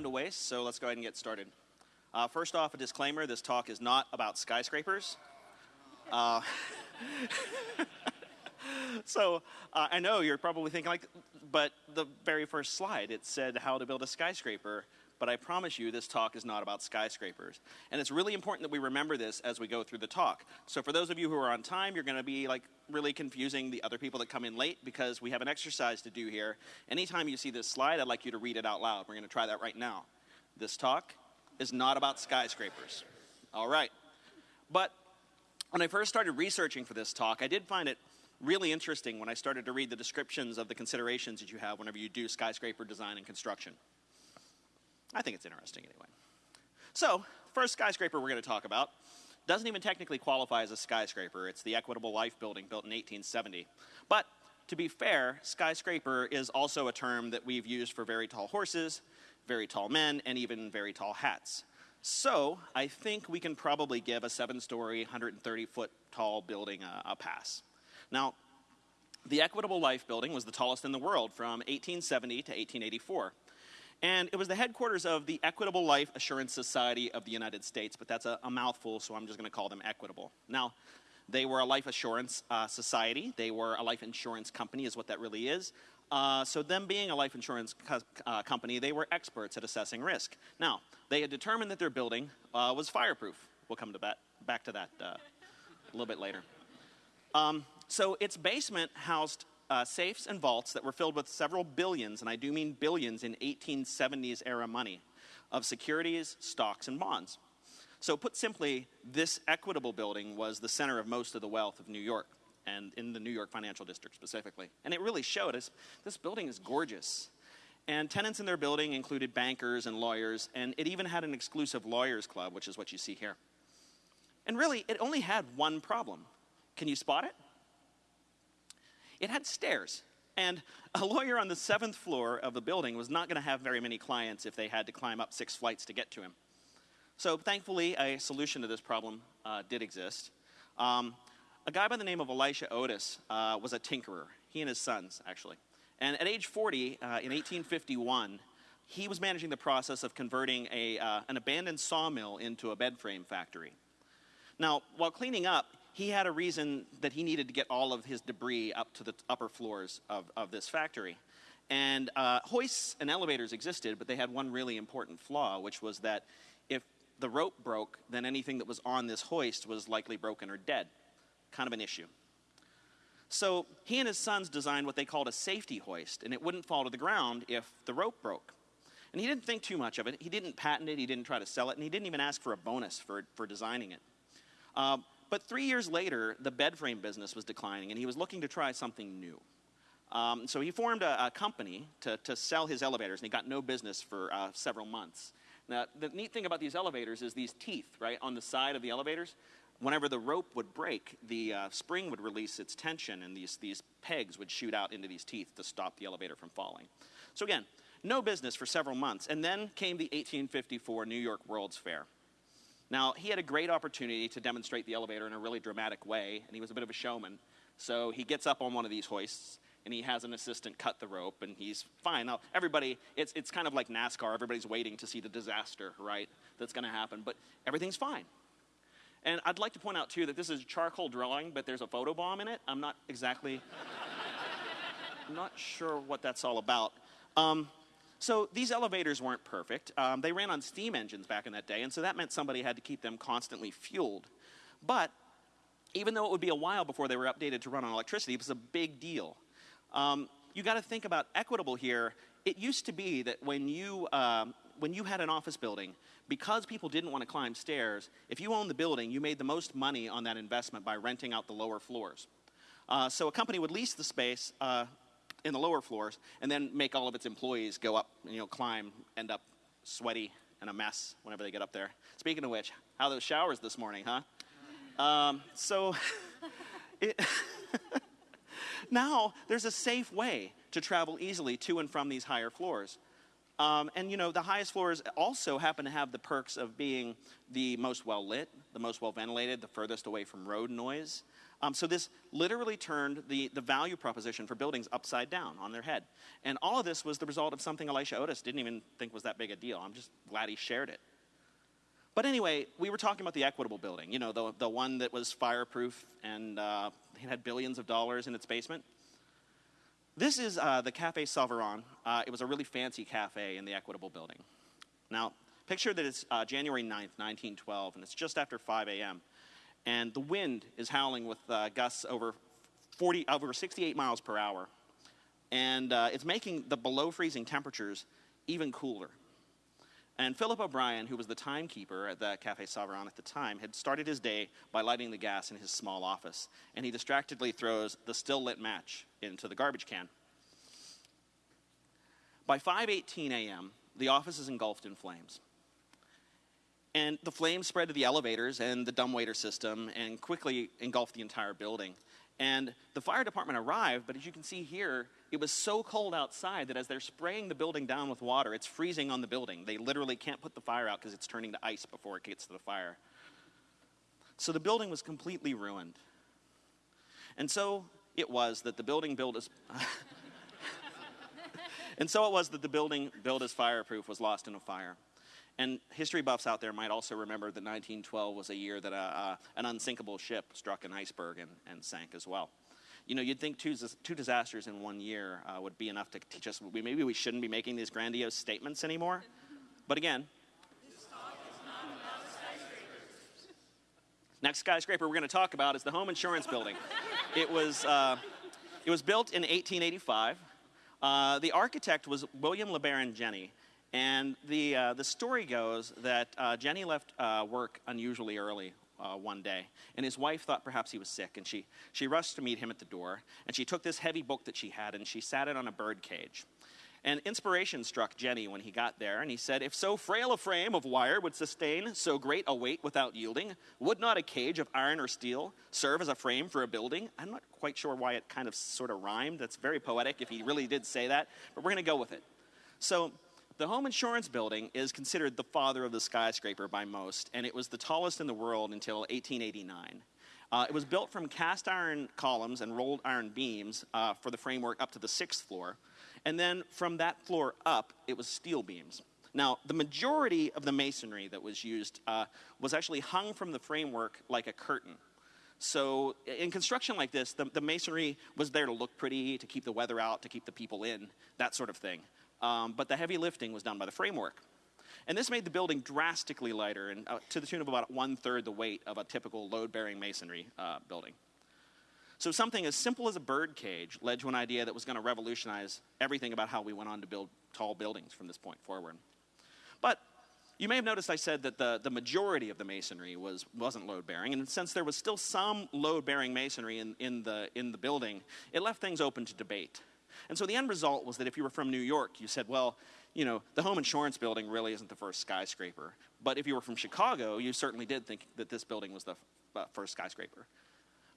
time to waste, so let's go ahead and get started. Uh, first off, a disclaimer this talk is not about skyscrapers. Uh, so uh, I know you're probably thinking, like, but the very first slide, it said how to build a skyscraper. But I promise you, this talk is not about skyscrapers. And it's really important that we remember this as we go through the talk. So for those of you who are on time, you're going to be like really confusing the other people that come in late because we have an exercise to do here. Anytime you see this slide, I'd like you to read it out loud. We're going to try that right now. This talk is not about skyscrapers. All right. But when I first started researching for this talk, I did find it really interesting when I started to read the descriptions of the considerations that you have whenever you do skyscraper design and construction. I think it's interesting anyway. So, first skyscraper we're going to talk about doesn't even technically qualify as a skyscraper. It's the Equitable Life Building built in 1870. But to be fair, skyscraper is also a term that we've used for very tall horses, very tall men, and even very tall hats. So I think we can probably give a seven story, 130 foot tall building a, a pass. Now, the Equitable Life Building was the tallest in the world from 1870 to 1884. And it was the headquarters of the Equitable Life Assurance Society of the United States, but that's a, a mouthful, so I'm just going to call them Equitable. Now, they were a life assurance uh, society. They were a life insurance company, is what that really is. Uh, so, them being a life insurance co- uh, company, they were experts at assessing risk. Now, they had determined that their building uh, was fireproof. We'll come to bat- back to that uh, a little bit later. Um, so, its basement housed uh, safes and vaults that were filled with several billions, and I do mean billions in 1870s era money, of securities, stocks, and bonds. So, put simply, this equitable building was the center of most of the wealth of New York, and in the New York financial district specifically. And it really showed us this building is gorgeous. And tenants in their building included bankers and lawyers, and it even had an exclusive lawyers club, which is what you see here. And really, it only had one problem. Can you spot it? It had stairs. And a lawyer on the seventh floor of the building was not going to have very many clients if they had to climb up six flights to get to him. So, thankfully, a solution to this problem uh, did exist. Um, a guy by the name of Elisha Otis uh, was a tinkerer, he and his sons, actually. And at age 40, uh, in 1851, he was managing the process of converting a, uh, an abandoned sawmill into a bed frame factory. Now, while cleaning up, he had a reason that he needed to get all of his debris up to the upper floors of, of this factory. And uh, hoists and elevators existed, but they had one really important flaw, which was that if the rope broke, then anything that was on this hoist was likely broken or dead. Kind of an issue. So he and his sons designed what they called a safety hoist, and it wouldn't fall to the ground if the rope broke. And he didn't think too much of it. He didn't patent it, he didn't try to sell it, and he didn't even ask for a bonus for, for designing it. Uh, but three years later, the bed frame business was declining, and he was looking to try something new. Um, so he formed a, a, company to, to sell his elevators, and he got no business for uh, several months. Now, the neat thing about these elevators is these teeth, right, on the side of the elevators. Whenever the rope would break, the uh, spring would release its tension, and these, these pegs would shoot out into these teeth to stop the elevator from falling. So, again, no business for several months. And then came the 1854 New York World's Fair. Now, he had a great opportunity to demonstrate the elevator in a really dramatic way, and he was a bit of a showman. So he gets up on one of these hoists, and he has an assistant cut the rope, and he's fine. Now, everybody, it's, it's kind of like NASCAR. Everybody's waiting to see the disaster, right, that's going to happen, but everything's fine. And I'd like to point out, too, that this is a charcoal drawing, but there's a photo bomb in it. I'm not exactly, I'm not sure what that's all about. Um, so these elevators weren't perfect. Um, they ran on steam engines back in that day, and so that meant somebody had to keep them constantly fueled. But even though it would be a while before they were updated to run on electricity, it was a big deal. Um, you got to think about equitable here. It used to be that when you um, when you had an office building, because people didn't want to climb stairs, if you owned the building, you made the most money on that investment by renting out the lower floors. Uh, so a company would lease the space, uh, in the lower floors and then make all of its employees go up, you know, climb, end up sweaty and a mess whenever they get up there. Speaking of which, how those showers this morning, huh? Um, so it now there's a safe way to travel easily to and from these higher floors. Um, and you know, the highest floors also happen to have the perks of being the most well lit, the most well ventilated, the furthest away from road noise. Um, so this literally turned the, the value proposition for buildings upside down on their head. And all of this was the result of something Elisha Otis didn't even think was that big a deal. I'm just glad he shared it. But anyway, we were talking about the Equitable building, you know, the, the one that was fireproof and uh, it had billions of dollars in its basement. This is uh, the Cafe Savarin. Uh, it was a really fancy cafe in the Equitable building. Now, picture that it's uh, January 9th, 1912, and it's just after 5 a.m. And the wind is howling with uh, gusts over 40, over 68 miles per hour. And uh, it's making the below freezing temperatures even cooler. And Philip O'Brien, who was the timekeeper at the Cafe Savarin at the time, had started his day by lighting the gas in his small office. And he distractedly throws the still lit match into the garbage can. By 5:18 a.m., the office is engulfed in flames. And the flames spread to the elevators and the dumbwaiter system and quickly engulfed the entire building. And the fire department arrived, but as you can see here, it was so cold outside that as they're spraying the building down with water, it's freezing on the building. They literally can't put the fire out because it's turning to ice before it gets to the fire. So the building was completely ruined. And so it was that the building built as And so it was that the building built as fireproof was lost in a fire. And history buffs out there might also remember that 1912 was a year that uh, uh, an unsinkable ship struck an iceberg and, and, sank as well. You know, you'd think two, two disasters in one year uh, would be enough to teach us we, maybe we shouldn't be making these grandiose statements anymore. But again, next skyscraper we're going to talk about is the home insurance building. it was, uh, it was built in 1885. Uh, the architect was William LeBaron Jenney. And the, uh, the story goes that uh, Jenney left uh, work unusually early uh, one day, and his wife thought perhaps he was sick, and she, she rushed to meet him at the door, and she took this heavy book that she had, and she sat it on a bird cage. And inspiration struck Jenney when he got there, and he said, If so frail a frame of wire would sustain so great a weight without yielding, would not a cage of iron or steel serve as a frame for a building? I'm not quite sure why it kind of sort of rhymed. That's very poetic if he really did say that, but we're going to go with it. So, the home insurance building is considered the father of the skyscraper by most, and it was the tallest in the world until 1889. Uh, it was built from cast iron columns and rolled iron beams uh, for the framework up to the sixth floor. And then from that floor up, it was steel beams. Now, the majority of the masonry that was used uh, was actually hung from the framework like a curtain. So, in construction like this, the, the masonry was there to look pretty, to keep the weather out, to keep the people in, that sort of thing. Um, but the heavy lifting was done by the framework. And this made the building drastically lighter, and uh, to the tune of about one third the weight of a typical load bearing masonry uh, building. So, something as simple as a bird cage led to an idea that was going to revolutionize everything about how we went on to build tall buildings from this point forward. But you may have noticed I said that the, the majority of the masonry was, wasn't load bearing, and since there was still some load bearing masonry in, in, the, in the building, it left things open to debate. And so the end result was that if you were from New York, you said, well, you know, the home insurance building really isn't the first skyscraper. But if you were from Chicago, you certainly did think that this building was the uh, first skyscraper.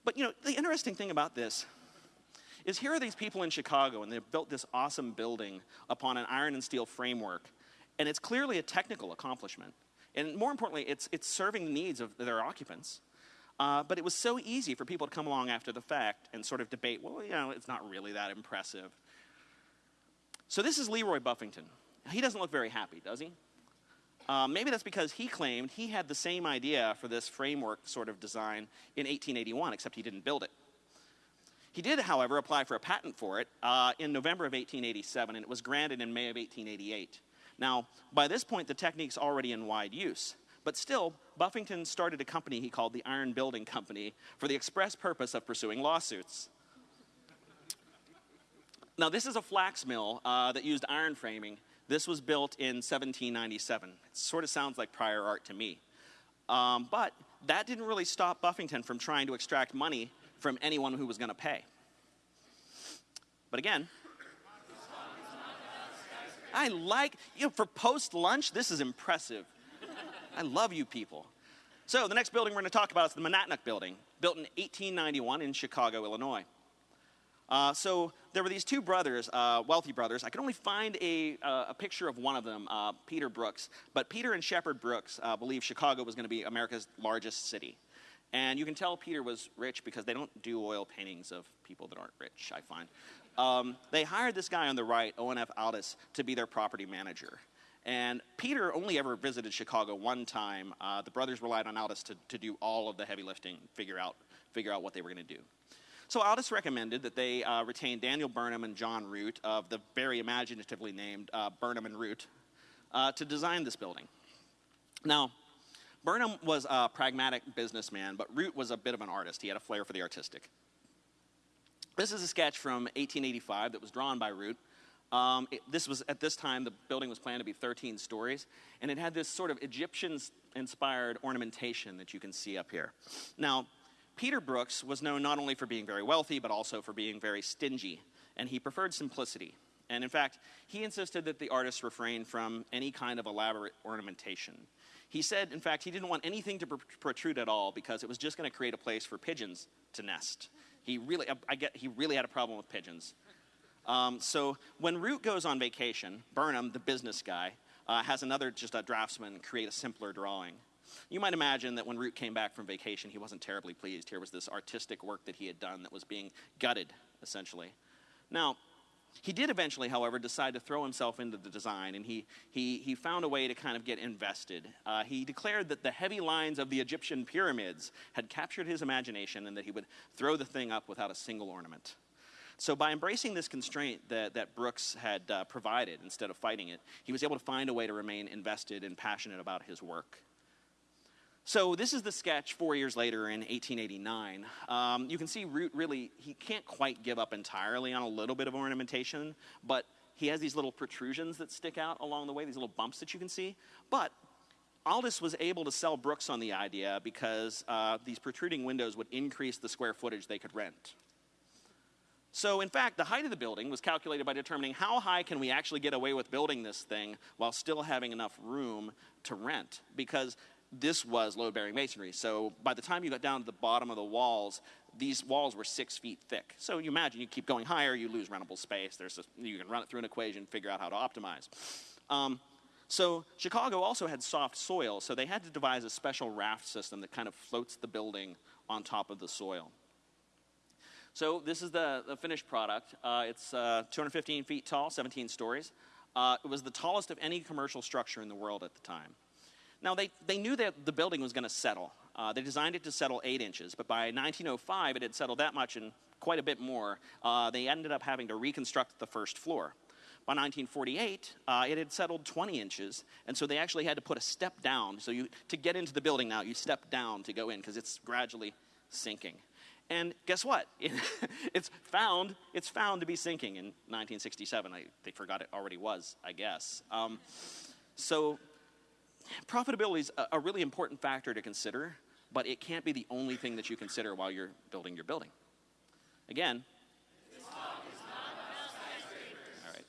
But, you know, the interesting thing about this is here are these people in Chicago, and they've built this awesome building upon an iron and steel framework. And it's clearly a technical accomplishment. And more importantly, it's, it's serving the needs of their occupants. Uh, but it was so easy for people to come along after the fact and sort of debate, well, you know, it's not really that impressive. So this is Leroy Buffington. He doesn't look very happy, does he? Uh, maybe that's because he claimed he had the same idea for this framework sort of design in 1881, except he didn't build it. He did, however, apply for a patent for it uh, in November of 1887, and it was granted in May of 1888. Now, by this point, the technique's already in wide use. But still, Buffington started a company he called the Iron Building Company for the express purpose of pursuing lawsuits. Now, this is a flax mill uh, that used iron framing. This was built in 1797. It sort of sounds like prior art to me. Um, but that didn't really stop Buffington from trying to extract money from anyone who was going to pay. But again, I like, you know, for post lunch, this is impressive. I love you people. So, the next building we're going to talk about is the Monadnock Building, built in 1891 in Chicago, Illinois. Uh, so there were these two brothers, uh, wealthy brothers. I could only find a, uh, a picture of one of them, uh, Peter Brooks. But Peter and Shepard Brooks uh, believed Chicago was going to be America's largest city. And you can tell Peter was rich because they don't do oil paintings of people that aren't rich, I find. Um, they hired this guy on the right, Owen F. Aldis, to be their property manager. And Peter only ever visited Chicago one time. Uh, the brothers relied on Aldis to, to do all of the heavy lifting, figure out, figure out what they were going to do. So Aldis recommended that they uh, retain Daniel Burnham and John Root of the very imaginatively named uh, Burnham and Root uh, to design this building. Now, Burnham was a pragmatic businessman, but Root was a bit of an artist. He had a flair for the artistic. This is a sketch from 1885 that was drawn by Root. Um, it, this was at this time the building was planned to be 13 stories, and it had this sort of Egyptian-inspired ornamentation that you can see up here. Now, Peter Brooks was known not only for being very wealthy, but also for being very stingy, and he preferred simplicity. And in fact, he insisted that the artists refrain from any kind of elaborate ornamentation. He said, in fact, he didn't want anything to pr- protrude at all because it was just going to create a place for pigeons to nest. He really, I get, he really had a problem with pigeons. Um, so when Root goes on vacation, Burnham, the business guy, uh, has another just a draftsman create a simpler drawing. You might imagine that when Root came back from vacation, he wasn't terribly pleased. Here was this artistic work that he had done that was being gutted, essentially. Now, he did eventually, however, decide to throw himself into the design, and he, he, he found a way to kind of get invested. Uh, he declared that the heavy lines of the Egyptian pyramids had captured his imagination and that he would throw the thing up without a single ornament. So, by embracing this constraint that, that Brooks had uh, provided instead of fighting it, he was able to find a way to remain invested and passionate about his work. So this is the sketch four years later in 1889. Um, you can see Root really, he can't quite give up entirely on a little bit of ornamentation, but he has these little protrusions that stick out along the way, these little bumps that you can see. But Aldis was able to sell Brooks on the idea because uh, these protruding windows would increase the square footage they could rent. So, in fact, the height of the building was calculated by determining how high can we actually get away with building this thing while still having enough room to rent. Because this was load bearing masonry. So by the time you got down to the bottom of the walls, these walls were six feet thick. So you imagine you keep going higher, you lose rentable space. There's a, you can run it through an equation, figure out how to optimize. Um, so Chicago also had soft soil, so they had to devise a special raft system that kind of floats the building on top of the soil. So this is the, the finished product. Uh, it's uh, 215 feet tall, 17 stories. Uh, it was the tallest of any commercial structure in the world at the time. Now, they, they knew that the building was going to settle. Uh, they designed it to settle eight inches, but by 1905, it had settled that much and quite a bit more. Uh, they ended up having to reconstruct the first floor. By 1948, uh, it had settled 20 inches, and so they actually had to put a step down. So you, to get into the building now, you step down to go in because it's gradually sinking. And guess what? It, it's found it's found to be sinking in 1967. I, they forgot it already was, I guess. Um, so profitability is a, really important factor to consider, but it can't be the only thing that you consider while you're building your building. Again, all right.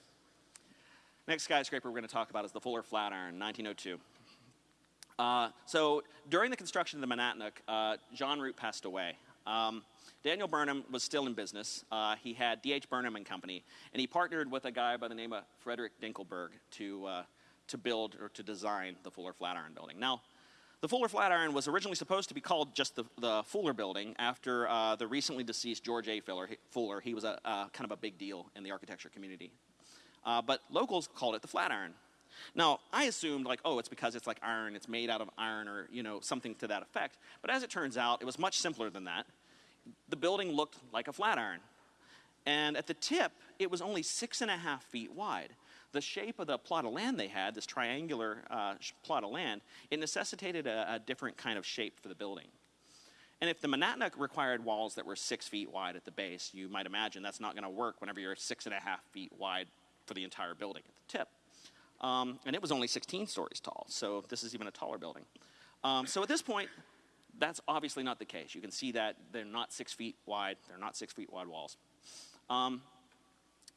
Next skyscraper we're going to talk about is the Fuller Flatiron, 1902. Uh, so during the construction of the Monadnock, uh, John Root passed away. Um, Daniel Burnham was still in business. Uh, he had D.H. Burnham and Company, and he partnered with a guy by the name of Frederick Dinkelberg to uh, to build or to design the Fuller Flatiron building. Now, the Fuller Flatiron was originally supposed to be called just the, the Fuller Building after uh, the recently deceased George A. Fuller. He, Fuller. he was a, kind of a big deal in the architecture community. Uh, but locals called it the Flatiron. Now, I assumed, like, oh, it's because it's like iron, it's made out of iron, or, you know, something to that effect. But as it turns out, it was much simpler than that. The building looked like a flatiron. And at the tip, it was only six and a half feet wide the shape of the plot of land they had, this triangular uh, plot of land, it necessitated a, a, different kind of shape for the building. And if the Monadnock required walls that were six feet wide at the base, you might imagine that's not going to work whenever you're six and a half feet wide for the entire building at the tip. Um, and it was only 16 stories tall, so this is even a taller building. Um, so at this point, that's obviously not the case. You can see that they're not six feet wide, they're not six feet wide walls. Um,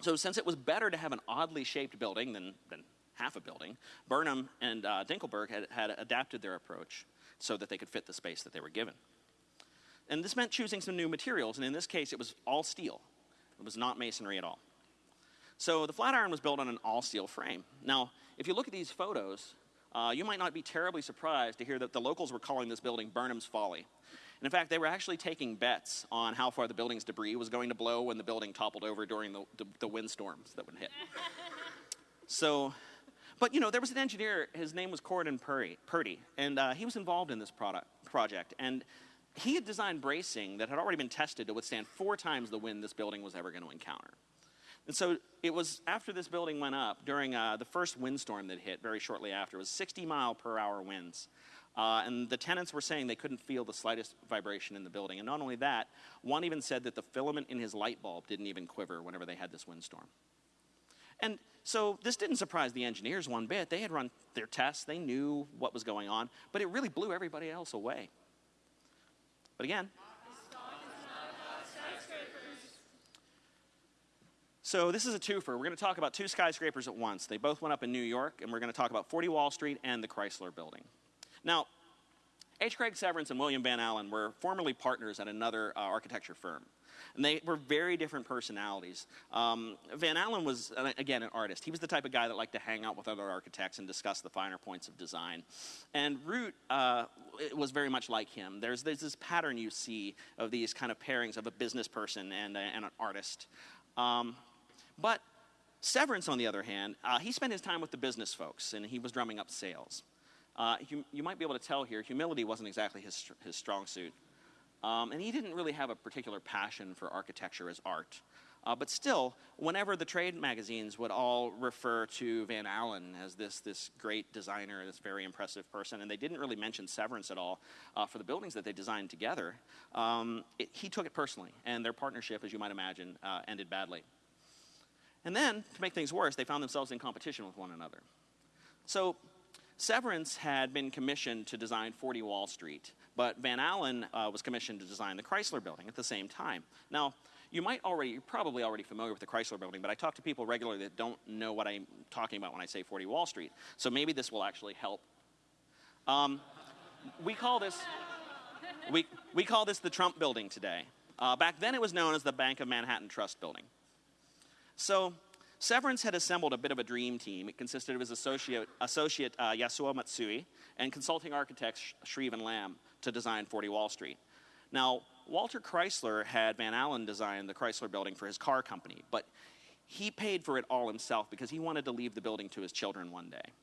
so, since it was better to have an oddly shaped building than, than half a building, Burnham and uh, Dinkelberg had, had adapted their approach so that they could fit the space that they were given. And this meant choosing some new materials, and in this case, it was all steel. It was not masonry at all. So the Flatiron was built on an all steel frame. Now, if you look at these photos, uh, you might not be terribly surprised to hear that the locals were calling this building Burnham's Folly. And in fact, they were actually taking bets on how far the building's debris was going to blow when the building toppled over during the, the, the windstorms that would hit. so, but you know, there was an engineer, his name was Corydon Purdy, Purdy and uh, he was involved in this product, project. And he had designed bracing that had already been tested to withstand four times the wind this building was ever going to encounter. And so it was after this building went up during uh, the first windstorm that hit very shortly after. It was 60 mile per hour winds. Uh, and the tenants were saying they couldn't feel the slightest vibration in the building. And not only that, one even said that the filament in his light bulb didn't even quiver whenever they had this windstorm. And so this didn't surprise the engineers one bit. They had run their tests, they knew what was going on, but it really blew everybody else away. But again, So this is a twofer. We're going to talk about two skyscrapers at once. They both went up in New York, and we're going to talk about 40 Wall Street and the Chrysler Building. Now, H. Craig Severance and William Van Alen were formerly partners at another uh, architecture firm. And they were very different personalities. Um, Van Alen was, uh, again, an artist. He was the type of guy that liked to hang out with other architects and discuss the finer points of design. And Root uh, was very much like him. There's, there's this pattern you see of these kind of pairings of a business person and, and an artist. Um, but Severance, on the other hand, uh, he spent his time with the business folks and he was drumming up sales. Uh, you, you, might be able to tell here, humility wasn't exactly his, his strong suit. Um, and he didn't really have a particular passion for architecture as art. Uh, but still, whenever the trade magazines would all refer to Van Alen as this, this great designer, this very impressive person, and they didn't really mention Severance at all uh, for the buildings that they designed together, um, it, he took it personally, and their partnership, as you might imagine, uh, ended badly. And then, to make things worse, they found themselves in competition with one another. So, Severance had been commissioned to design 40 Wall Street, but Van Alen uh, was commissioned to design the Chrysler building at the same time. Now, you might already, you're probably already familiar with the Chrysler building, but I talk to people regularly that don't know what I'm talking about when I say 40 Wall Street. So maybe this will actually help. Um, we call this, we, we call this the Trump building today. Uh, back then it was known as the Bank of Manhattan Trust building. So Severance had assembled a bit of a dream team. It consisted of his associate, associate uh, Yasuo Matsui and consulting architect Shreve Lamb to design 40 Wall Street. Now, Walter Chrysler had Van Alen design the Chrysler building for his car company, but he paid for it all himself because he wanted to leave the building to his children one day.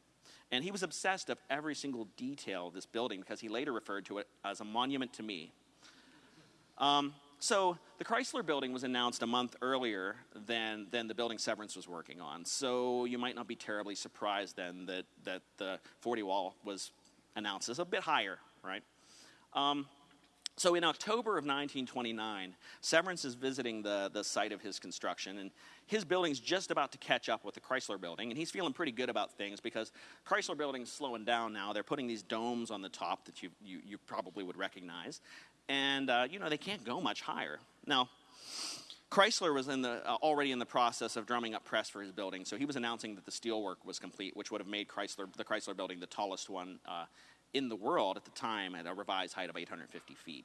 And he was obsessed of every single detail of this building because he later referred to it as a monument to me. Um, so the Chrysler building was announced a month earlier than, than the building Severance was working on. So you might not be terribly surprised then that, that the 40 wall was announced as a bit higher, right? Um, so in October of 1929, Severance is visiting the, the site of his construction, and his building's just about to catch up with the Chrysler building, and he's feeling pretty good about things because Chrysler building's slowing down now. They're putting these domes on the top that you, you, you probably would recognize, and uh, you know they can't go much higher. Now, Chrysler was in the, uh, already in the process of drumming up press for his building, so he was announcing that the steelwork was complete, which would have made Chrysler, the Chrysler building the tallest one uh, in the world at the time at a revised height of 850 feet.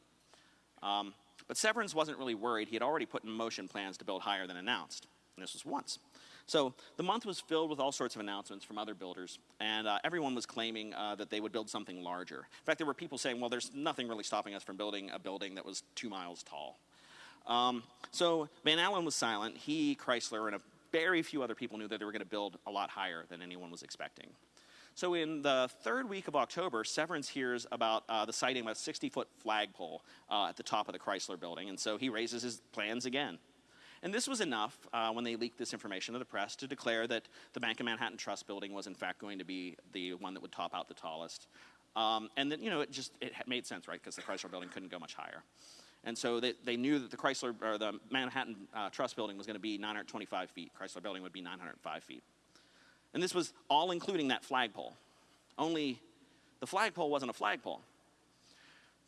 Um, but Severance wasn't really worried. He had already put in motion plans to build higher than announced. And this was once. So the month was filled with all sorts of announcements from other builders, and uh, everyone was claiming uh, that they would build something larger. In fact, there were people saying, well, there's nothing really stopping us from building a building that was two miles tall. Um, so Van Alen was silent. He, Chrysler, and a very few other people knew that they were going to build a lot higher than anyone was expecting. So in the third week of October, Severance hears about uh, the sighting of a 60-foot flagpole uh, at the top of the Chrysler building, and so he raises his plans again. And this was enough uh, when they leaked this information to the press to declare that the Bank of Manhattan Trust building was in fact going to be the one that would top out the tallest. Um, and that, you know, it just it made sense, right? Because the Chrysler building couldn't go much higher. And so they, they knew that the Chrysler or the Manhattan uh, Trust building was going to be 925 feet. Chrysler building would be 905 feet. And this was all including that flagpole. Only the flagpole wasn't a flagpole.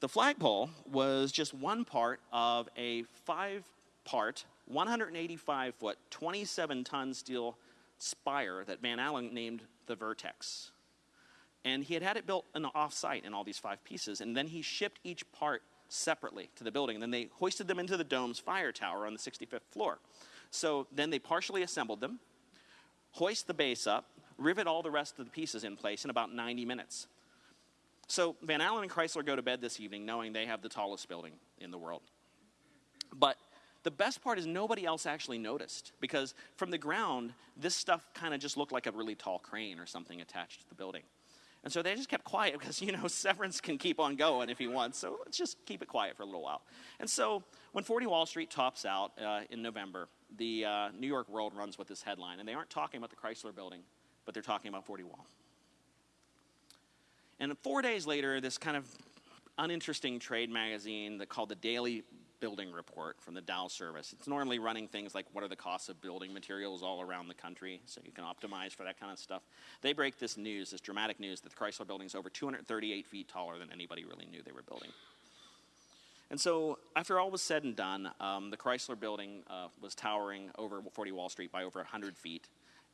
The flagpole was just one part of a five part 185 foot, 27 ton steel spire that Van Alen named the Vertex. And he had had it built in the off-site in all these five pieces, and then he shipped each part separately to the building. And then they hoisted them into the dome's fire tower on the 65th floor. So then they partially assembled them, hoist the base up, rivet all the rest of the pieces in place in about 90 minutes. So Van Alen and Chrysler go to bed this evening knowing they have the tallest building in the world. But the best part is nobody else actually noticed because from the ground, this stuff kind of just looked like a really tall crane or something attached to the building. And so they just kept quiet because, you know, Severance can keep on going if he wants. So let's just keep it quiet for a little while. And so when 40 Wall Street tops out uh, in November, the uh, New York World runs with this headline. And they aren't talking about the Chrysler building, but they're talking about 40 Wall. And four days later, this kind of uninteresting trade magazine that called the Daily building report from the Dow service. It's normally running things like what are the costs of building materials all around the country, so you can optimize for that kind of stuff. They break this news, this dramatic news, that the Chrysler building is over 238 feet taller than anybody really knew they were building. And so, after all was said and done, um, the Chrysler building uh, was towering over 40 Wall Street by over 100 feet,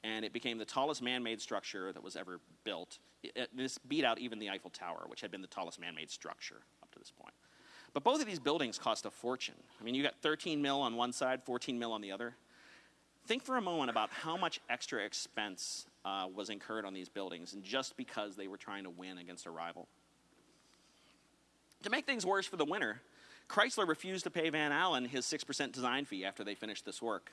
and it became the tallest man made structure that was ever built. It, it, this beat out even the Eiffel Tower, which had been the tallest man made structure up to this point. But both of these buildings cost a fortune. I mean, you got 13 mil on one side, 14 mil on the other. Think for a moment about how much extra expense uh, was incurred on these buildings, and just because they were trying to win against a rival. To make things worse for the winner, Chrysler refused to pay Van Alen his 6% design fee after they finished this work.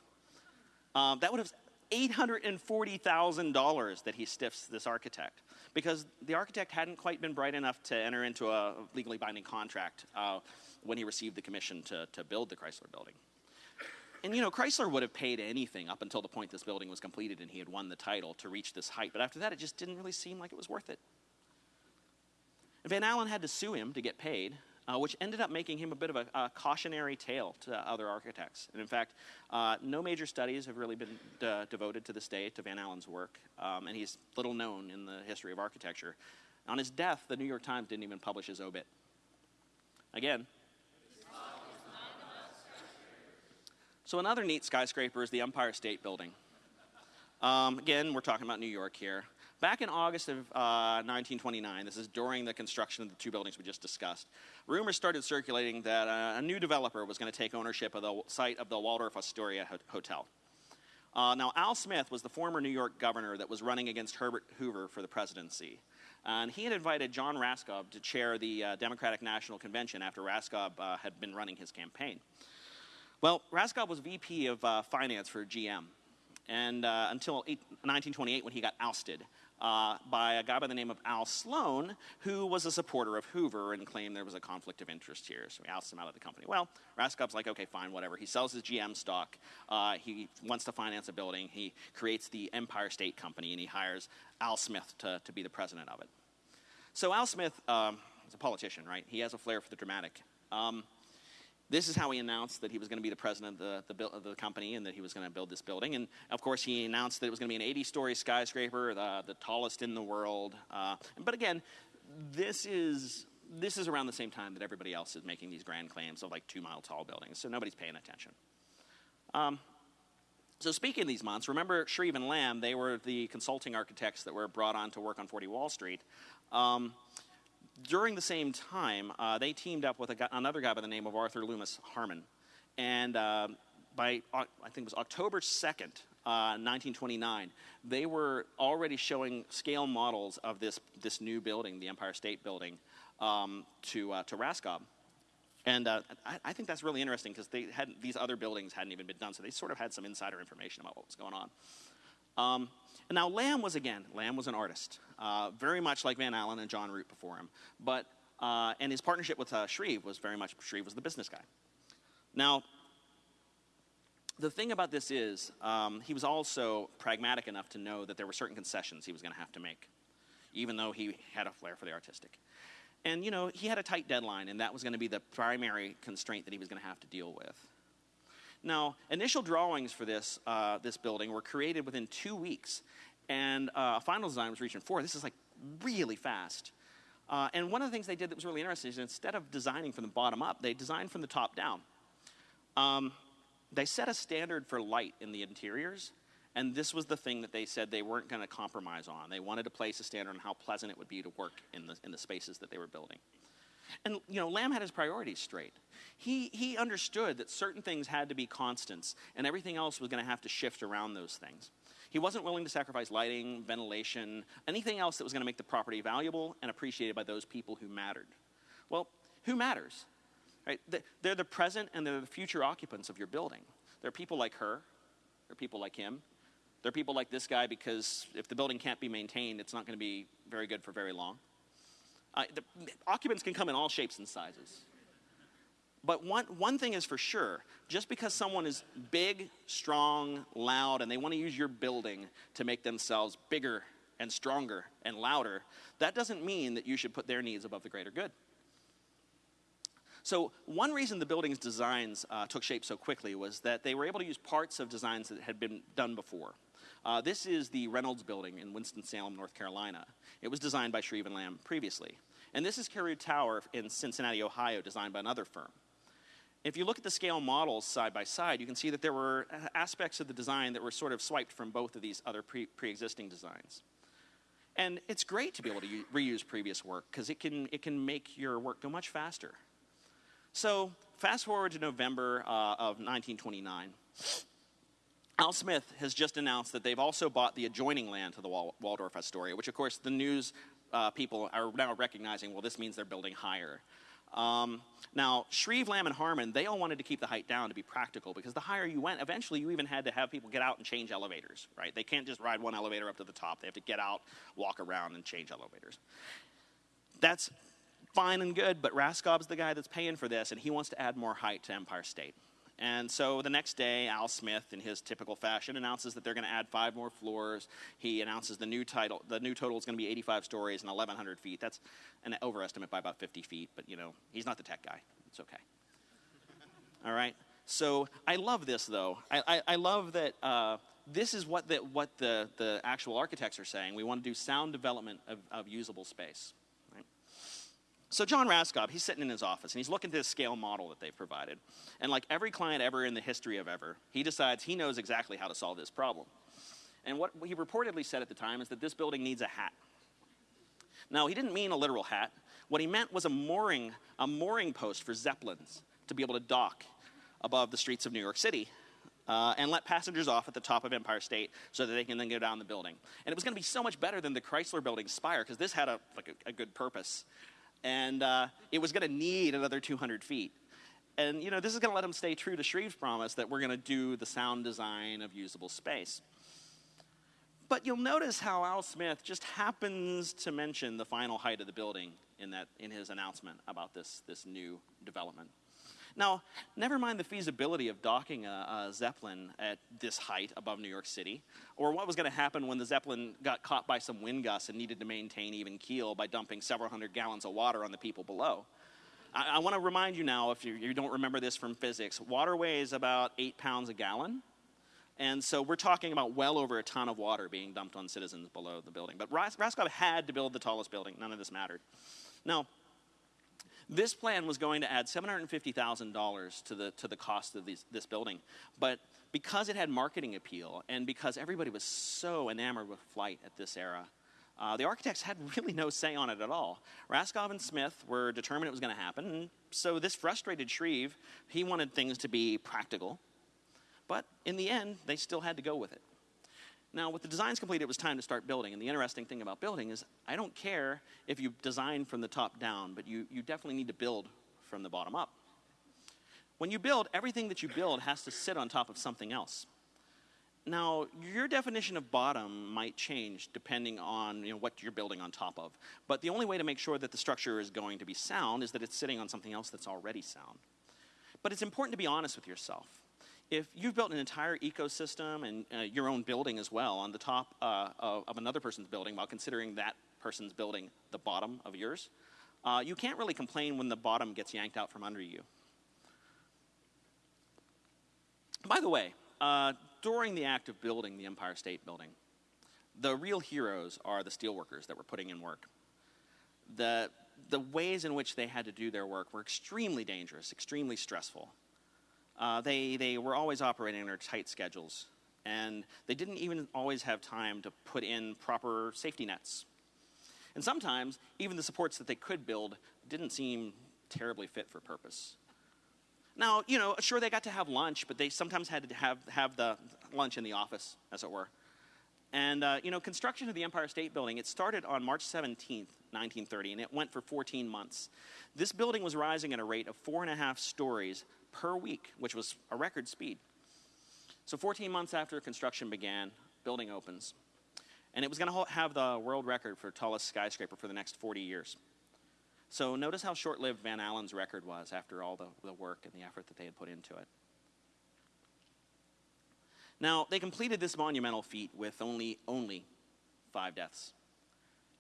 Um, that would have $840,000 that he stiffs this architect because the architect hadn't quite been bright enough to enter into a legally binding contract uh, when he received the commission to, to build the Chrysler building. And you know, Chrysler would have paid anything up until the point this building was completed and he had won the title to reach this height. But after that, it just didn't really seem like it was worth it. Van Alen had to sue him to get paid, uh, which ended up making him a bit of a, a, cautionary tale to other architects. And in fact, uh, no major studies have really been de- devoted to this day to Van Alen's work, um, and he's little known in the history of architecture. On his death, the New York Times didn't even publish his obit. Again, so another neat skyscraper is the Empire State Building. Um, again, we're talking about New York here. Back in August of uh, 1929, this is during the construction of the two buildings we just discussed, rumors started circulating that uh, a new developer was going to take ownership of the site of the Waldorf Astoria Hotel. Uh, now, Al Smith was the former New York governor that was running against Herbert Hoover for the presidency. And he had invited John Raskob to chair the uh, Democratic National Convention after Raskob uh, had been running his campaign. Well, Raskob was VP of uh, Finance for GM and uh, until 1928 when he got ousted uh, by a guy by the name of Al Sloan, who was a supporter of Hoover and claimed there was a conflict of interest here. So he ousts him out of the company. Well, Raskob's like, okay, fine, whatever. He sells his GM stock. Uh, he wants to finance a building. He creates the Empire State Company, and he hires Al Smith to, to be the president of it. So Al Smith um, is a politician, right? He has a flair for the dramatic. Um, this is how he announced that he was going to be the president of the, the, of the company and that he was going to build this building. And of course, he announced that it was going to be an 80 story skyscraper, the, the tallest in the world. Uh, but again, this is, this is around the same time that everybody else is making these grand claims of like two mile tall buildings, so nobody's paying attention. Um, so speaking of these months, remember Shreve and Lamb, they were the consulting architects that were brought on to work on 40 Wall Street. Um, during the same time, uh, they teamed up with guy, another guy by the name of Arthur Loomis Harmon. And uh, by, I think it was October 2nd, uh, 1929, they were already showing scale models of this, this new building, the Empire State Building, um, to, uh, to Raskob. And uh, I, I, think that's really interesting because these other buildings hadn't even been done, so they sort of had some insider information about what was going on. Um, and now Lamb was again, Lamb was an artist, uh, very much like Van Alen and John Root before him. But uh, and his partnership with uh, Shreve was very much Shreve was the business guy. Now, the thing about this is um, he was also pragmatic enough to know that there were certain concessions he was going to have to make, even though he had a flair for the artistic. And you know he had a tight deadline, and that was going to be the primary constraint that he was going to have to deal with. Now, initial drawings for this, uh, this building were created within two weeks, and uh, final design was reached in four. This is like really fast. Uh, and one of the things they did that was really interesting is instead of designing from the bottom up, they designed from the top down. Um, they set a standard for light in the interiors, and this was the thing that they said they weren't going to compromise on. They wanted to place a standard on how pleasant it would be to work in the, in the spaces that they were building. And, you know, Lamb had his priorities straight. He, he understood that certain things had to be constants, and everything else was going to have to shift around those things. He wasn't willing to sacrifice lighting, ventilation, anything else that was going to make the property valuable and appreciated by those people who mattered. Well, who matters? Right? They're the present and they're the future occupants of your building. There are people like her, there are people like him, there are people like this guy because if the building can't be maintained, it's not going to be very good for very long. Uh, the occupants can come in all shapes and sizes. But one, one thing is for sure just because someone is big, strong, loud, and they want to use your building to make themselves bigger and stronger and louder, that doesn't mean that you should put their needs above the greater good. So, one reason the building's designs uh, took shape so quickly was that they were able to use parts of designs that had been done before. Uh, this is the Reynolds Building in Winston-Salem, North Carolina. It was designed by Shreve and Lamb previously. And this is Carew Tower in Cincinnati, Ohio, designed by another firm. If you look at the scale models side by side, you can see that there were aspects of the design that were sort of swiped from both of these other pre existing designs. And it's great to be able to reuse previous work because it can, it can make your work go much faster. So, fast forward to November uh, of 1929. Al Smith has just announced that they've also bought the adjoining land to the Waldorf Astoria, which, of course, the news uh, people are now recognizing well, this means they're building higher. Um, now, Shreve, Lamb, and Harmon, they all wanted to keep the height down to be practical because the higher you went, eventually you even had to have people get out and change elevators, right? They can't just ride one elevator up to the top. They have to get out, walk around, and change elevators. That's fine and good, but Raskob's the guy that's paying for this, and he wants to add more height to Empire State. And so the next day, Al Smith, in his typical fashion, announces that they're going to add five more floors. He announces the new title. The new total is going to be 85 stories and 1,100 feet. That's an overestimate by about 50 feet, but you know he's not the tech guy. It's okay. All right. So I love this though. I, I, I love that. Uh, this is what the, what the, the actual architects are saying. We want to do sound development of, of usable space. So John Raskob, he's sitting in his office and he's looking at this scale model that they've provided. And like every client ever in the history of ever, he decides he knows exactly how to solve this problem. And what he reportedly said at the time is that this building needs a hat. Now, he didn't mean a literal hat. What he meant was a mooring, a mooring post for zeppelins to be able to dock above the streets of New York City uh, and let passengers off at the top of Empire State so that they can then go down the building. And it was going to be so much better than the Chrysler Building spire because this had a, like a, a good purpose and uh, it was going to need another 200 feet. And you know, this is going to let them stay true to Shreve's promise that we're going to do the sound design of usable space. But you'll notice how Al Smith just happens to mention the final height of the building in, that, in his announcement about this, this new development. Now, never mind the feasibility of docking a, a Zeppelin at this height above New York City, or what was going to happen when the Zeppelin got caught by some wind gusts and needed to maintain even keel by dumping several hundred gallons of water on the people below. I, I want to remind you now, if you, you don't remember this from physics, water weighs about eight pounds a gallon. And so we're talking about well over a ton of water being dumped on citizens below the building. But Ras- Raskob had to build the tallest building. None of this mattered. Now, this plan was going to add $750,000 to the, to the cost of these, this building. But because it had marketing appeal and because everybody was so enamored with flight at this era, uh, the architects had really no say on it at all. Raskob and Smith were determined it was going to happen, so this frustrated Shreve. He wanted things to be practical, but in the end, they still had to go with it. Now, with the designs complete, it was time to start building. And the interesting thing about building is I don't care if you design from the top down, but you, you definitely need to build from the bottom up. When you build, everything that you build has to sit on top of something else. Now, your definition of bottom might change depending on you know, what you're building on top of. But the only way to make sure that the structure is going to be sound is that it's sitting on something else that's already sound. But it's important to be honest with yourself if you've built an entire ecosystem and uh, your own building as well on the top uh, of, of, another person's building while considering that person's building the bottom of yours, uh, you can't really complain when the bottom gets yanked out from under you. By the way, uh, during the act of building the Empire State Building, the real heroes are the steelworkers that were putting in work. The, the ways in which they had to do their work were extremely dangerous, extremely stressful. Uh, they, they were always operating under tight schedules, and they didn't even always have time to put in proper safety nets. And sometimes, even the supports that they could build didn't seem terribly fit for purpose. Now, you know, sure, they got to have lunch, but they sometimes had to have, have the lunch in the office, as it were. And, uh, you know, construction of the Empire State Building, it started on March 17th, 1930, and it went for 14 months. This building was rising at a rate of four and a half stories per week, which was a record speed. So 14 months after construction began, building opens. And it was going to have the world record for tallest skyscraper for the next 40 years. So notice how short-lived Van Alen's record was after all the, the work and the effort that they had put into it. Now, they completed this monumental feat with only, only five deaths.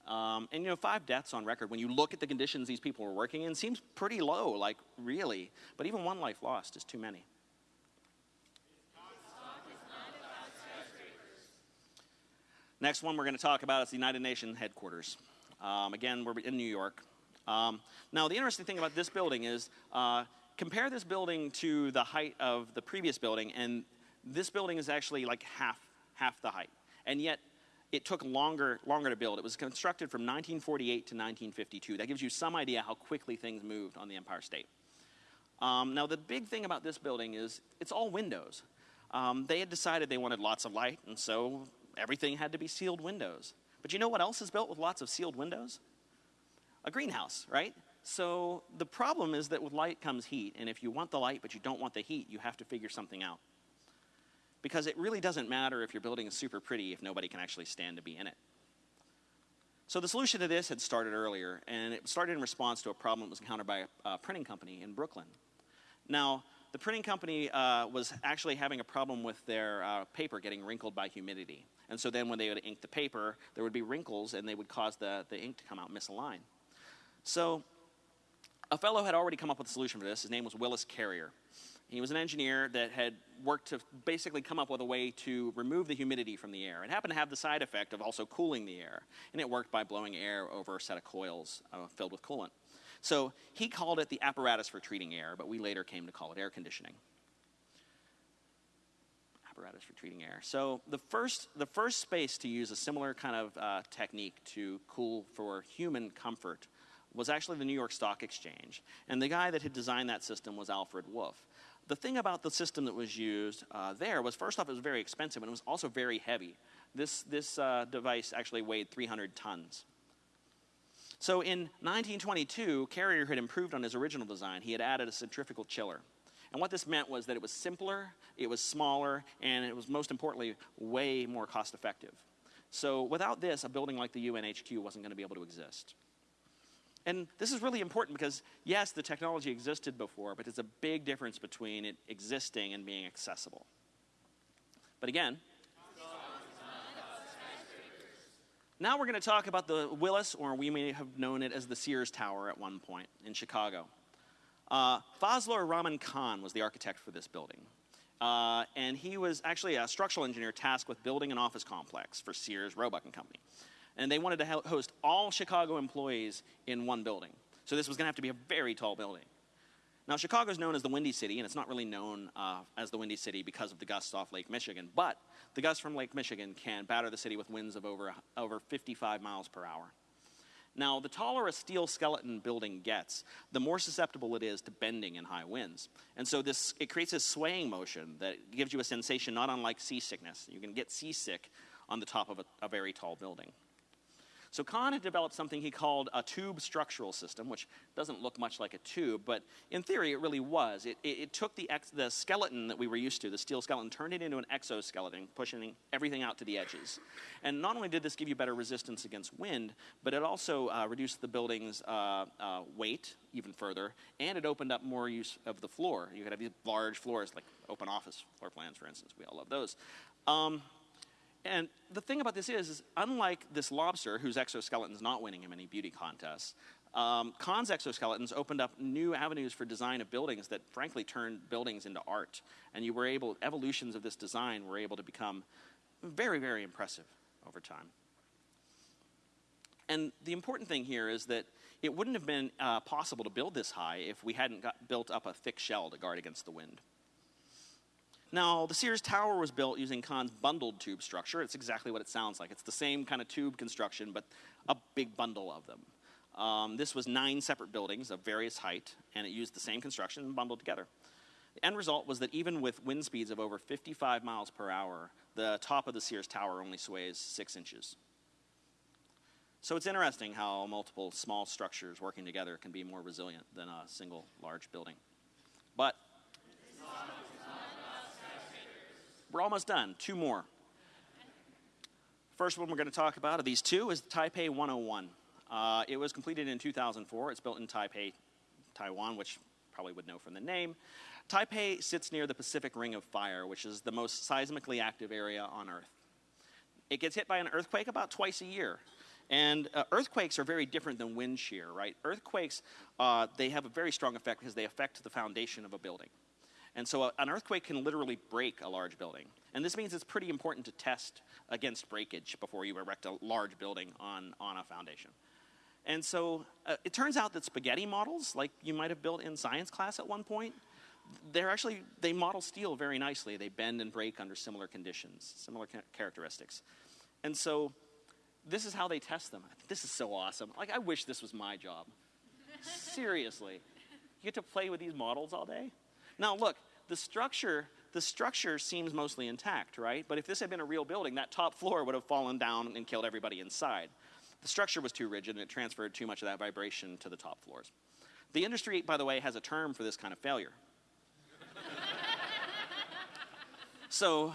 Um, and you know, five deaths on record, when you look at the conditions these people were working in, seems pretty low, like really. But even one life lost is too many. Next one we're going to talk about is the United Nations headquarters. Um, again, we're in New York. Um, now, the interesting thing about this building is uh, compare this building to the height of the previous building, and this building is actually like half, half the height. And yet, it took longer, longer to build. It was constructed from 1948 to 1952. That gives you some idea how quickly things moved on the Empire State. Um, now, the big thing about this building is it's all windows. Um, they had decided they wanted lots of light, and so everything had to be sealed windows. But you know what else is built with lots of sealed windows? A greenhouse, right? So the problem is that with light comes heat, and if you want the light but you don't want the heat, you have to figure something out. Because it really doesn't matter if your building is super pretty if nobody can actually stand to be in it. So the solution to this had started earlier, and it started in response to a problem that was encountered by a, a printing company in Brooklyn. Now, the printing company uh, was actually having a problem with their uh, paper getting wrinkled by humidity. And so then when they would ink the paper, there would be wrinkles and they would cause the, the ink to come out misaligned. So a fellow had already come up with a solution for this. His name was Willis Carrier. He was an engineer that had worked to basically come up with a way to remove the humidity from the air. It happened to have the side effect of also cooling the air, and it worked by blowing air over a set of coils uh, filled with coolant. So he called it the apparatus for treating air, but we later came to call it air conditioning. Apparatus for treating air. So the first, the first space to use a similar kind of uh, technique to cool for human comfort was actually the New York Stock Exchange. And the guy that had designed that system was Alfred Wolff. The thing about the system that was used uh, there was, first off, it was very expensive and it was also very heavy. This, this uh, device actually weighed 300 tons. So in 1922, Carrier had improved on his original design. He had added a centrifugal chiller. And what this meant was that it was simpler, it was smaller, and it was most importantly, way more cost effective. So without this, a building like the UNHQ wasn't going to be able to exist. And this is really important because, yes, the technology existed before, but there's a big difference between it existing and being accessible. But again, now we're going to talk about the Willis, or we may have known it as the Sears Tower at one point in Chicago. Uh, Fazlur Rahman Khan was the architect for this building. Uh, and he was actually a structural engineer tasked with building an office complex for Sears, Roebuck and Company and they wanted to host all Chicago employees in one building. So this was going to have to be a very tall building. Now, Chicago is known as the Windy City, and it's not really known uh, as the Windy City because of the gusts off Lake Michigan, but the gusts from Lake Michigan can batter the city with winds of over, over 55 miles per hour. Now, the taller a steel skeleton building gets, the more susceptible it is to bending in high winds. And so this, it creates a swaying motion that gives you a sensation not unlike seasickness. You can get seasick on the top of a, a very tall building. So Khan had developed something he called a tube structural system, which doesn't look much like a tube, but in theory it really was. It, it, it took the, the skeleton that we were used to, the steel skeleton, turned it into an exoskeleton, pushing everything out to the edges. And not only did this give you better resistance against wind, but it also uh, reduced the building's uh, uh, weight even further, and it opened up more use of the floor. You could have these large floors, like open office floor plans, for instance. We all love those. Um, and the thing about this is, is unlike this lobster, whose exoskeleton is not winning him any beauty contests, um, Khan's exoskeletons opened up new avenues for design of buildings that frankly turned buildings into art. And you were able, evolutions of this design were able to become very, very impressive over time. And the important thing here is that it wouldn't have been uh, possible to build this high if we hadn't got, built up a thick shell to guard against the wind. Now, the Sears Tower was built using Khan's bundled tube structure. It's exactly what it sounds like. It's the same kind of tube construction, but a big bundle of them. Um, this was nine separate buildings of various height, and it used the same construction bundled together. The end result was that even with wind speeds of over 55 miles per hour, the top of the Sears Tower only sways six inches. So it's interesting how multiple small structures working together can be more resilient than a single large building. But we're almost done. Two more. First one we're going to talk about of these two is Taipei 101. Uh, it was completed in 2004. It's built in Taipei, Taiwan, which probably would know from the name. Taipei sits near the Pacific Ring of Fire, which is the most seismically active area on Earth. It gets hit by an earthquake about twice a year. And uh, earthquakes are very different than wind shear, right? Earthquakes, uh, they have a very strong effect because they affect the foundation of a building. And so a, uh, an earthquake can literally break a large building. And this means it's pretty important to test against breakage before you erect a large building on, on a foundation. And so uh, it turns out that spaghetti models, like you might have built in science class at one point, they're actually, they model steel very nicely. They bend and break under similar conditions, similar ca- characteristics. And so this is how they test them. This is so awesome. Like, I wish this was my job. Seriously. You get to play with these models all day? Now, look, the structure, the structure seems mostly intact, right? But if this had been a real building, that top floor would have fallen down and killed everybody inside. The structure was too rigid and it transferred too much of that vibration to the top floors. The industry, by the way, has a term for this kind of failure. so,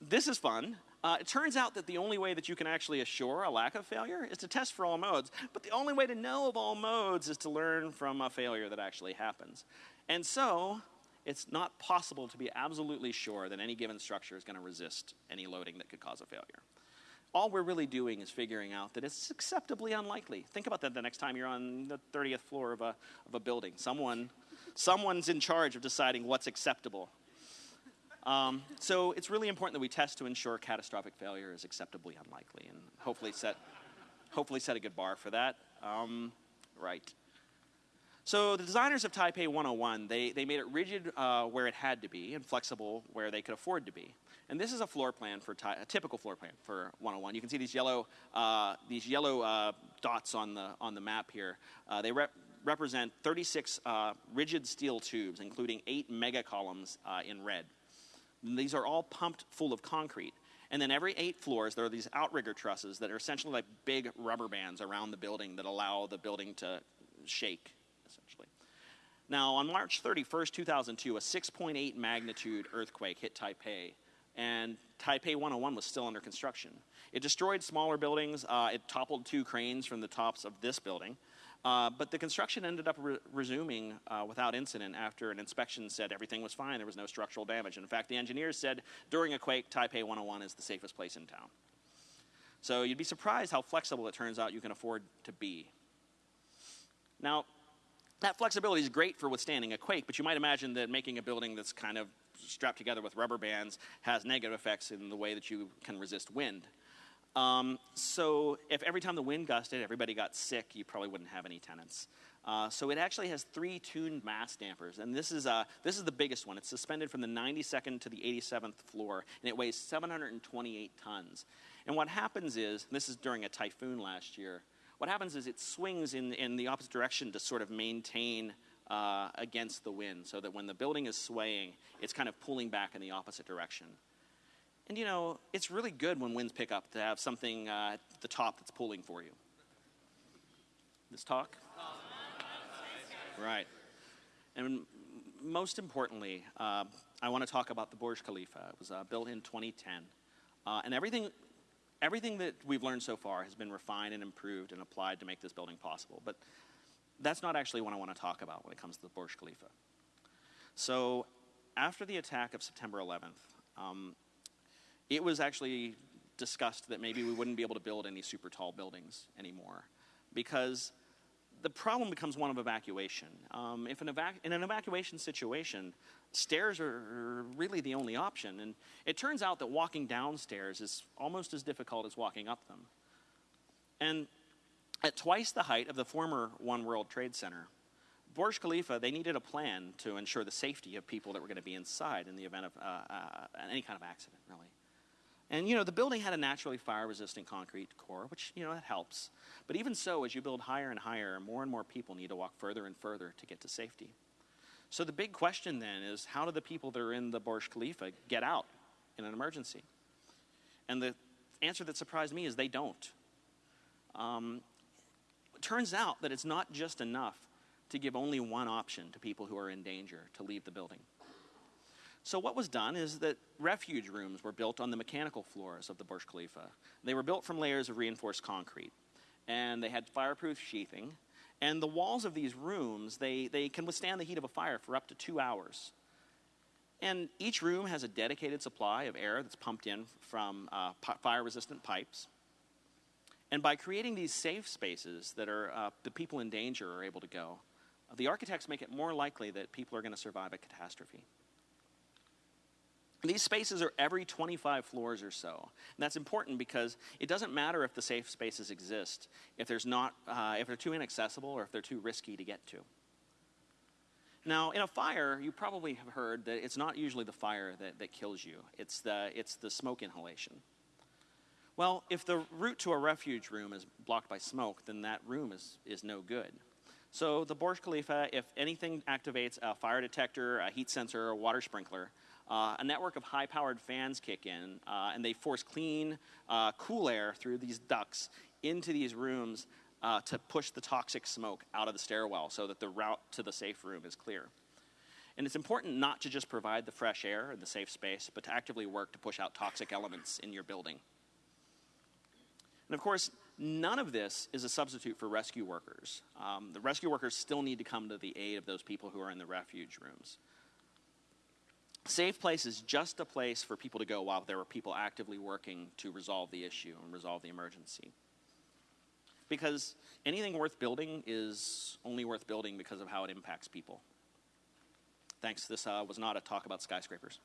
this is fun. Uh, it turns out that the only way that you can actually assure a lack of failure is to test for all modes. But the only way to know of all modes is to learn from a failure that actually happens. And so, it's not possible to be absolutely sure that any given structure is going to resist any loading that could cause a failure all we're really doing is figuring out that it's acceptably unlikely. Think about that the next time you're on the 30th floor of a, of a building. Someone, someone's in charge of deciding what's acceptable. Um, so it's really important that we test to ensure catastrophic failure is acceptably unlikely and hopefully set, hopefully set a good bar for that. Um, right. So the designers of Taipei 101, they, they made it rigid uh, where it had to be and flexible where they could afford to be. And this is a floor plan for a typical floor plan for 101. You can see these yellow, uh, these yellow uh, dots on the, on the map here. Uh, they rep- represent 36 uh, rigid steel tubes, including eight mega columns uh, in red. And these are all pumped full of concrete. And then every eight floors, there are these outrigger trusses that are essentially like big rubber bands around the building that allow the building to shake. Now, on March 31st, 2002, a 6.8 magnitude earthquake hit Taipei and Taipei 101 was still under construction. It destroyed smaller buildings. Uh, it toppled two cranes from the tops of this building. Uh, but the construction ended up re- resuming uh, without incident after an inspection said everything was fine. There was no structural damage. In fact, the engineers said during a quake, Taipei 101 is the safest place in town. So you'd be surprised how flexible it turns out you can afford to be. Now, that flexibility is great for withstanding a quake, but you might imagine that making a building that's kind of strapped together with rubber bands has negative effects in the way that you can resist wind. Um, so if every time the wind gusted, everybody got sick, you probably wouldn't have any tenants. Uh, so it actually has three tuned mass dampers, and this is, uh, this is the biggest one. It's suspended from the 92nd to the 87th floor, and it weighs 728 tons. And what happens is, this is during a typhoon last year, what happens is it swings in, in the opposite direction to sort of maintain uh, against the wind so that when the building is swaying, it's kind of pulling back in the opposite direction. And you know, it's really good when winds pick up to have something uh, at the top that's pulling for you. This talk? Right. And most importantly, uh, I want to talk about the Burj Khalifa. It was uh, built in 2010. Uh, and everything, everything that we've learned so far has been refined and improved and applied to make this building possible. But that's not actually what I want to talk about when it comes to the Burj Khalifa. So, after the attack of September 11th, um, it was actually discussed that maybe we wouldn't be able to build any super tall buildings anymore because the problem becomes one of evacuation. Um, if an evac- in an evacuation situation, stairs are really the only option. And it turns out that walking downstairs is almost as difficult as walking up them. And at twice the height of the former One World Trade Center, Burj Khalifa, they needed a plan to ensure the safety of people that were going to be inside in the event of uh, uh, any kind of accident, really. And you know, the building had a naturally fire-resistant concrete core, which you know that helps. But even so, as you build higher and higher, more and more people need to walk further and further to get to safety. So the big question then is, how do the people that are in the Burj Khalifa get out in an emergency? And the answer that surprised me is they don't. Um, it turns out that it's not just enough to give only one option to people who are in danger to leave the building. So what was done is that refuge rooms were built on the mechanical floors of the Burj Khalifa. They were built from layers of reinforced concrete, and they had fireproof sheathing. And the walls of these rooms, they, they can withstand the heat of a fire for up to two hours. And each room has a dedicated supply of air that's pumped in from uh, fire-resistant pipes. And by creating these safe spaces that are uh, the people in danger are able to go, the architects make it more likely that people are going to survive a catastrophe. These spaces are every 25 floors or so. And that's important because it doesn't matter if the safe spaces exist, if, there's not, uh, if they're too inaccessible or if they're too risky to get to. Now, in a fire, you probably have heard that it's not usually the fire that, that kills you, it's the, it's the smoke inhalation. Well, if the route to a refuge room is blocked by smoke, then that room is, is no good. So the Burj Khalifa, if anything activates a fire detector, a heat sensor, or a water sprinkler, uh, a network of high-powered fans kick in, uh, and they force clean, uh, cool air through these ducts into these rooms uh, to push the toxic smoke out of the stairwell so that the route to the safe room is clear. And it's important not to just provide the fresh air and the safe space, but to actively work to push out toxic elements in your building. And of course, none of this is a substitute for rescue workers. Um, the rescue workers still need to come to the aid of those people who are in the refuge rooms. Safe place is just a place for people to go while there are people actively working to resolve the issue and resolve the emergency. Because anything worth building is only worth building because of how it impacts people. Thanks. This uh, was not a talk about skyscrapers.